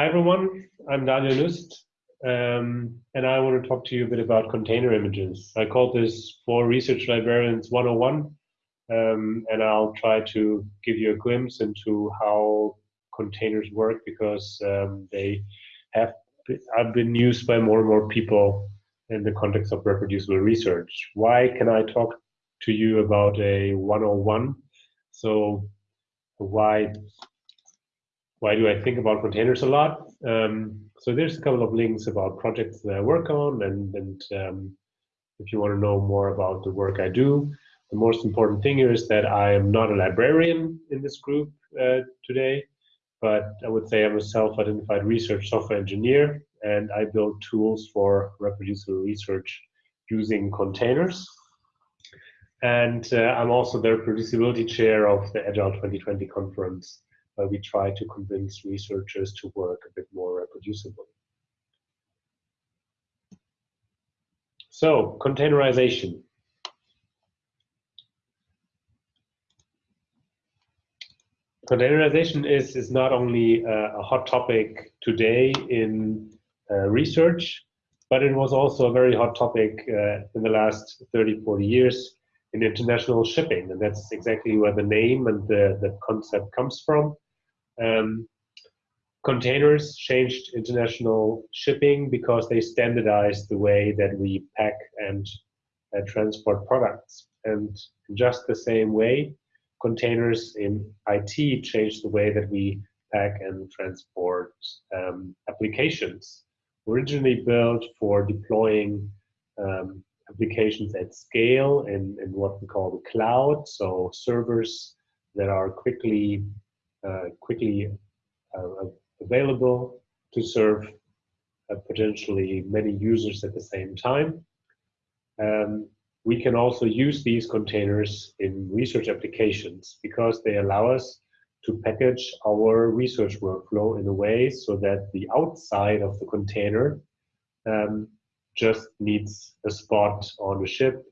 Hi everyone, I'm Daniel Nust, um, and I want to talk to you a bit about container images. I called this for Research Librarians 101, um, and I'll try to give you a glimpse into how containers work because um, they have have been used by more and more people in the context of reproducible research. Why can I talk to you about a 101? So why why do I think about containers a lot? Um, so there's a couple of links about projects that I work on, and, and um, if you want to know more about the work I do, the most important thing here is that I am not a librarian in this group uh, today, but I would say I'm a self-identified research software engineer, and I build tools for reproducible research using containers. And uh, I'm also the reproducibility chair of the Agile 2020 conference where we try to convince researchers to work a bit more reproducibly. So, containerization. Containerization is, is not only a, a hot topic today in uh, research, but it was also a very hot topic uh, in the last 30, 40 years in international shipping. And that's exactly where the name and the, the concept comes from. Um, containers changed international shipping because they standardized the way that we pack and uh, transport products. And just the same way, containers in IT changed the way that we pack and transport um, applications. Originally built for deploying um, applications at scale in, in what we call the cloud, so servers that are quickly quickly uh, available to serve uh, potentially many users at the same time. Um, we can also use these containers in research applications because they allow us to package our research workflow in a way so that the outside of the container um, just needs a spot on a ship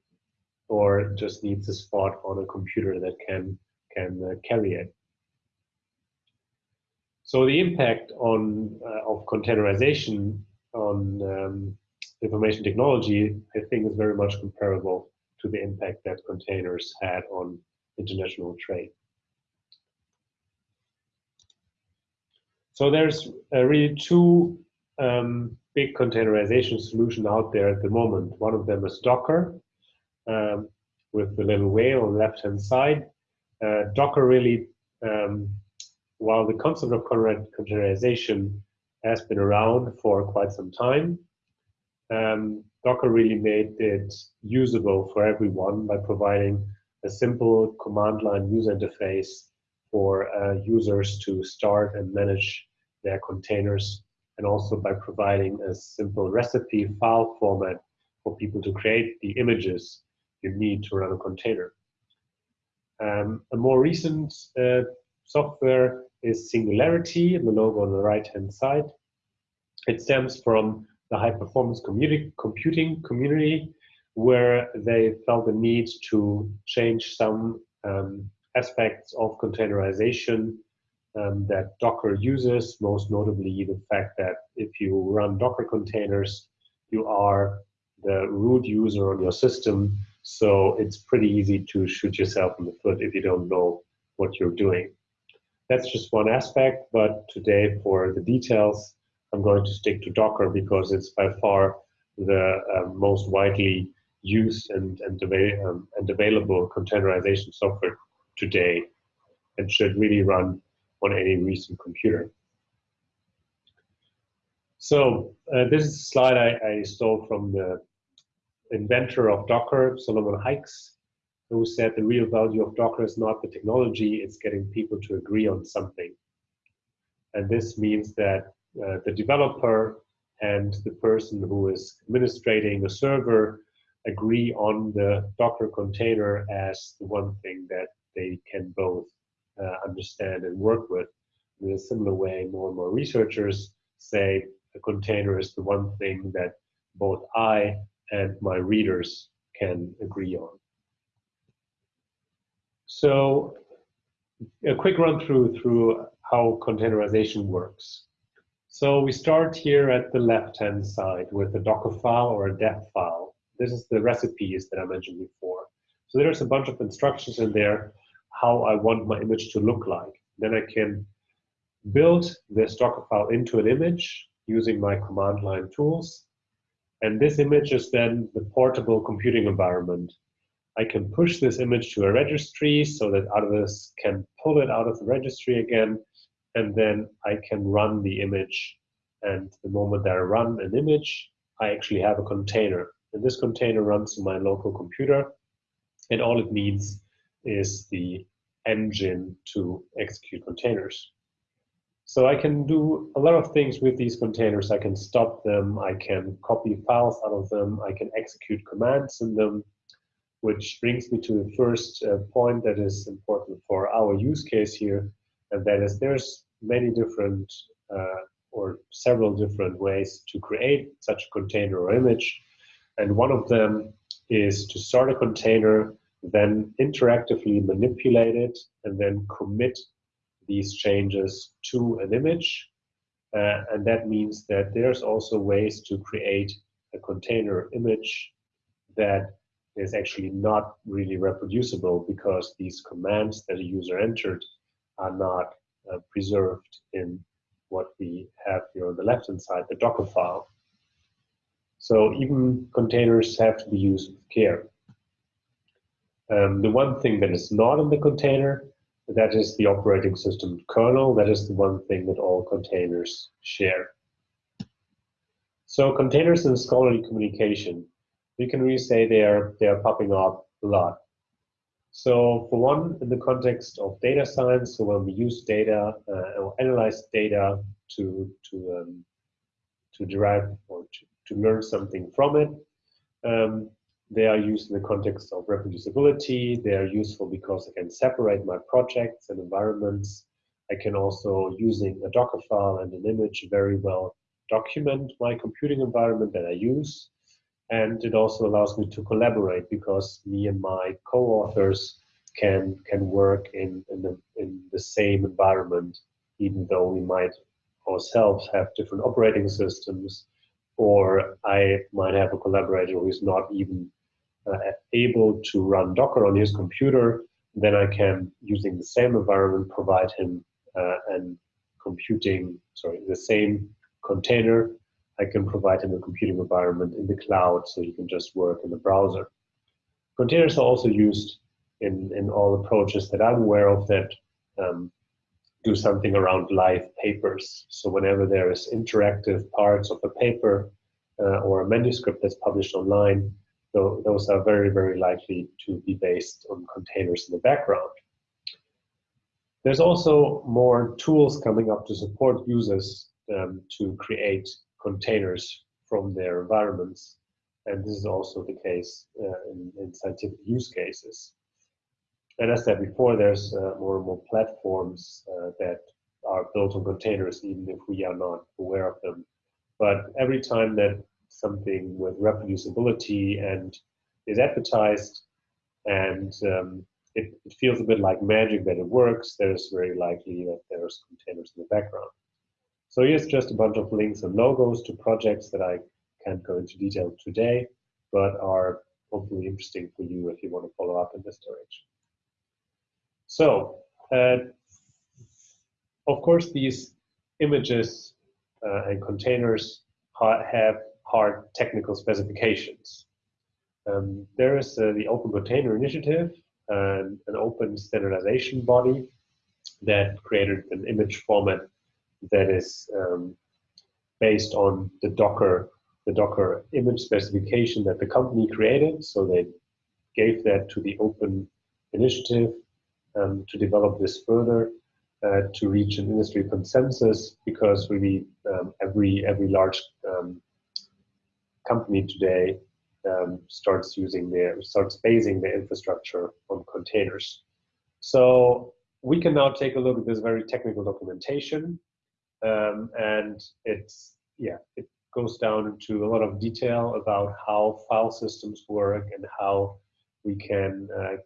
or just needs a spot on a computer that can can uh, carry it. So the impact on uh, of containerization on um, information technology, I think, is very much comparable to the impact that containers had on international trade. So there's uh, really two um, big containerization solutions out there at the moment. One of them is Docker, um, with the little whale on the left-hand side. Uh, Docker really um, while the concept of containerization has been around for quite some time, um, Docker really made it usable for everyone by providing a simple command line user interface for uh, users to start and manage their containers and also by providing a simple recipe file format for people to create the images you need to run a container. Um, a more recent uh, software is Singularity, the logo on the right-hand side. It stems from the high-performance computing community, where they felt the need to change some um, aspects of containerization um, that Docker uses, most notably the fact that if you run Docker containers, you are the root user on your system, so it's pretty easy to shoot yourself in the foot if you don't know what you're doing. That's just one aspect, but today for the details, I'm going to stick to Docker because it's by far the uh, most widely used and, and, um, and available containerization software today and should really run on any recent computer. So uh, this is a slide I, I, stole from the inventor of Docker, Solomon Hykes who said the real value of Docker is not the technology, it's getting people to agree on something. And this means that uh, the developer and the person who is administrating the server agree on the Docker container as the one thing that they can both uh, understand and work with. In a similar way, more and more researchers say a container is the one thing that both I and my readers can agree on. So a quick run through through how containerization works. So we start here at the left-hand side with a Docker file or a dev file. This is the recipes that I mentioned before. So there's a bunch of instructions in there how I want my image to look like. Then I can build this Docker file into an image using my command line tools. And this image is then the portable computing environment. I can push this image to a registry so that others can pull it out of the registry again and then I can run the image. And the moment that I run an image, I actually have a container. And this container runs in my local computer. And all it needs is the engine to execute containers. So I can do a lot of things with these containers. I can stop them, I can copy files out of them, I can execute commands in them, which brings me to the first uh, point that is important for our use case here, and that is there's many different uh, or several different ways to create such a container or image. And one of them is to start a container, then interactively manipulate it, and then commit these changes to an image. Uh, and that means that there's also ways to create a container image that is actually not really reproducible because these commands that a user entered are not uh, preserved in what we have here on the left-hand side, the Docker file. So even containers have to be used with care. Um, the one thing that is not in the container, that is the operating system kernel. That is the one thing that all containers share. So containers in scholarly communication, we can really say they are, they are popping up a lot. So for one, in the context of data science, so when we use data uh, or analyze data to to um, to derive or to, to learn something from it, um, they are used in the context of reproducibility. They are useful because I can separate my projects and environments. I can also, using a Docker file and an image, very well document my computing environment that I use and it also allows me to collaborate because me and my co-authors can can work in in the, in the same environment even though we might ourselves have different operating systems or I might have a collaborator who is not even uh, able to run Docker on his computer, then I can, using the same environment, provide him uh, and computing, sorry, the same container I can provide him a computing environment in the cloud so he can just work in the browser. Containers are also used in, in all approaches that I'm aware of that um, do something around live papers. So whenever there is interactive parts of a paper uh, or a manuscript that's published online, those are very, very likely to be based on containers in the background. There's also more tools coming up to support users um, to create containers from their environments. And this is also the case uh, in, in, scientific use cases. And as I said before, there's uh, more and more platforms uh, that are built on containers, even if we are not aware of them. But every time that something with reproducibility and is advertised and um, it, it, feels a bit like magic that it works, there's very likely that there's containers in the background. So here's just a bunch of links and logos to projects that I can't go into detail today, but are hopefully interesting for you if you want to follow up in this direction. So, uh, of course, these images uh, and containers have hard technical specifications. Um, there is uh, the Open Container Initiative, and an open standardization body that created an image format that is um, based on the Docker the Docker image specification that the company created. So they gave that to the open initiative um, to develop this further uh, to reach an industry consensus because really um, every every large um, company today um, starts using their starts basing their infrastructure on containers. So we can now take a look at this very technical documentation um, and it's yeah it goes down into a lot of detail about how file systems work and how we can uh,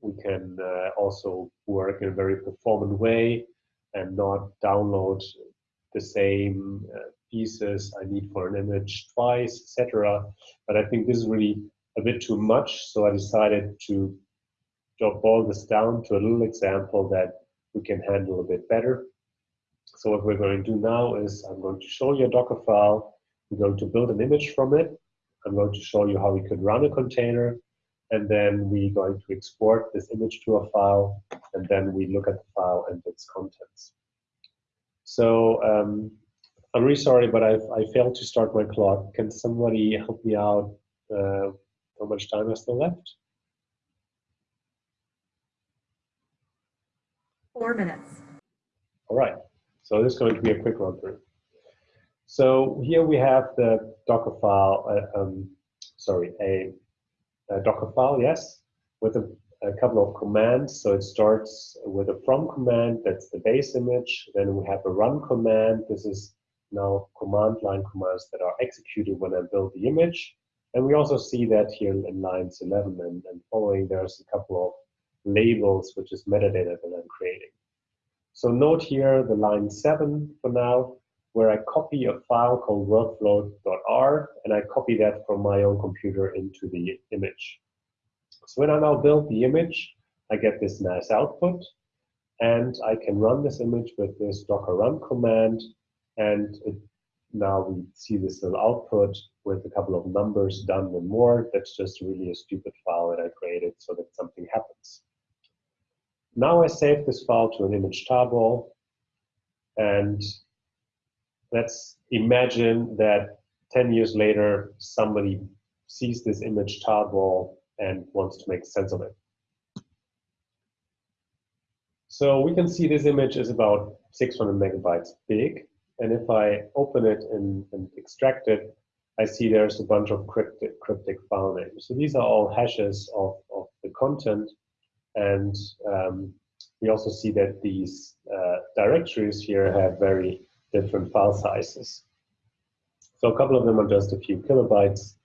we can uh, also work in a very performant way and not download the same uh, pieces I need for an image twice, etc. But I think this is really a bit too much, so I decided to boil this down to a little example that we can handle a bit better. So what we're going to do now is I'm going to show you a Docker file. We're going to build an image from it. I'm going to show you how we could run a container. And then we're going to export this image to a file. And then we look at the file and its contents. So um, I'm really sorry, but I've, I failed to start my clock. Can somebody help me out? Uh, how much time is still left? Four minutes. All right. So this is going to be a quick run through. So here we have the Docker file, uh, um, sorry, a, a, Docker file, yes, with a, a, couple of commands. So it starts with a from command, that's the base image. Then we have a run command. This is now command line commands that are executed when I build the image. And we also see that here in lines 11 and, and following, there's a couple of labels, which is metadata that I'm creating. So note here the line 7 for now, where I copy a file called workflow.r, and I copy that from my own computer into the image. So when I now build the image, I get this nice output, and I can run this image with this docker run command, and it, now we see this little output with a couple of numbers done and more. That's just really a stupid file that I created so that something happens. Now I save this file to an image tarball, and let's imagine that 10 years later, somebody sees this image tarball and wants to make sense of it. So we can see this image is about 600 megabytes big. And if I open it and, and extract it, I see there's a bunch of cryptic, cryptic file names. So these are all hashes of, of the content and um, we also see that these uh, directories here have very different file sizes. So a couple of them are just a few kilobytes,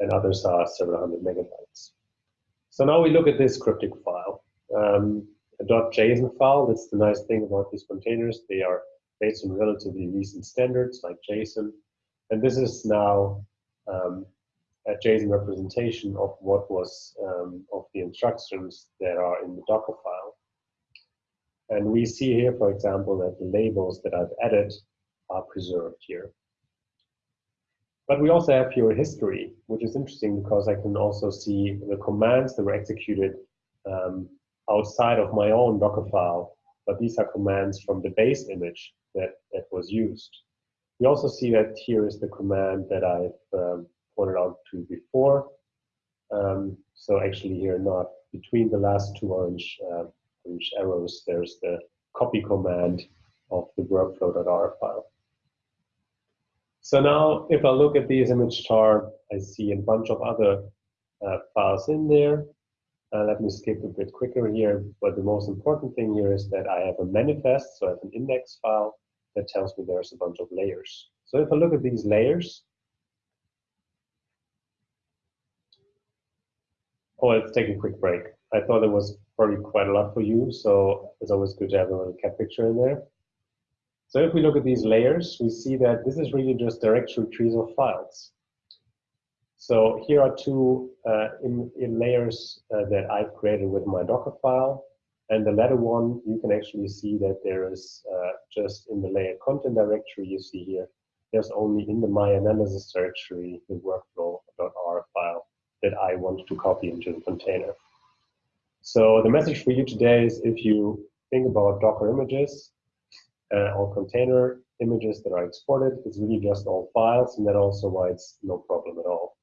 and others are several hundred megabytes. So now we look at this cryptic file. Um, a .json file, that's the nice thing about these containers. They are based on relatively recent standards like JSON. And this is now um, a JSON representation of what was um, of the instructions that are in the Docker file. And we see here, for example, that the labels that I've added are preserved here. But we also have here a history, which is interesting because I can also see the commands that were executed um, outside of my own Docker file, but these are commands from the base image that, that was used. We also see that here is the command that I've um, pointed out to before. Um, so actually here, not between the last two orange, uh, orange arrows, there's the copy command of the workflow.r file. So now if I look at this image chart, I see a bunch of other uh, files in there. Uh, let me skip a bit quicker here, but the most important thing here is that I have a manifest, so I have an index file that tells me there's a bunch of layers. So if I look at these layers, oh, let's take a quick break. I thought it was probably quite a lot for you, so it's always good to have a little cat picture in there. So if we look at these layers, we see that this is really just directory trees of files. So here are two uh, in, in layers uh, that I've created with my Docker file. And the latter one, you can actually see that there is uh, just in the layer content directory you see here, there's only in the my analysis directory the workflow.r file that I want to copy into the container. So the message for you today is if you think about Docker images uh, or container images that are exported, it's really just all files, and that also why it's no problem at all.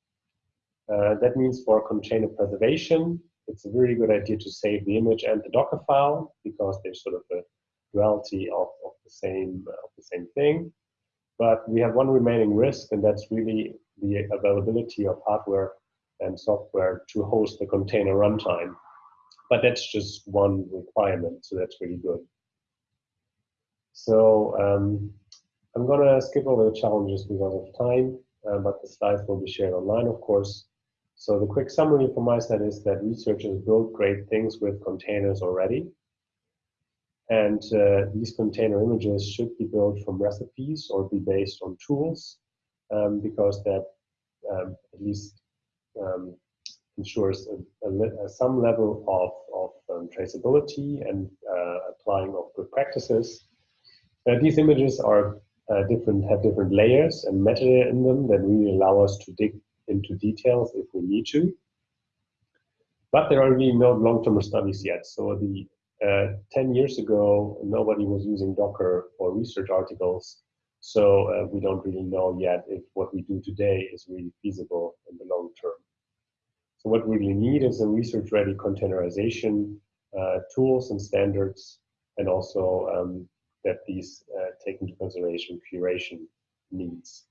Uh, that means for container preservation, it's a very good idea to save the image and the Docker file because they're sort of a duality of, of the same uh, of the same thing. But we have one remaining risk, and that's really the availability of hardware and software to host the container runtime. But that's just one requirement, so that's really good. So um, I'm going to skip over the challenges because of time, uh, but the slides will be shared online, of course. So the quick summary from my side is that researchers build great things with containers already. And uh, these container images should be built from recipes or be based on tools um, because that um, at least um, ensures a, a, some level of, of um, traceability and uh, applying of good practices. Uh, these images are uh, different, have different layers and metadata in them that really allow us to dig into details if we need to. But there are really no long-term studies yet. So the uh, 10 years ago, nobody was using Docker for research articles. So uh, we don't really know yet if what we do today is really feasible in the long term. So what we really need is a research-ready containerization uh, tools and standards, and also um, that these uh, take into consideration curation needs.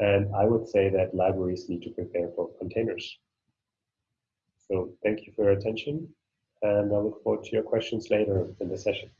And I would say that libraries need to prepare for containers. So thank you for your attention, and I look forward to your questions later in the session.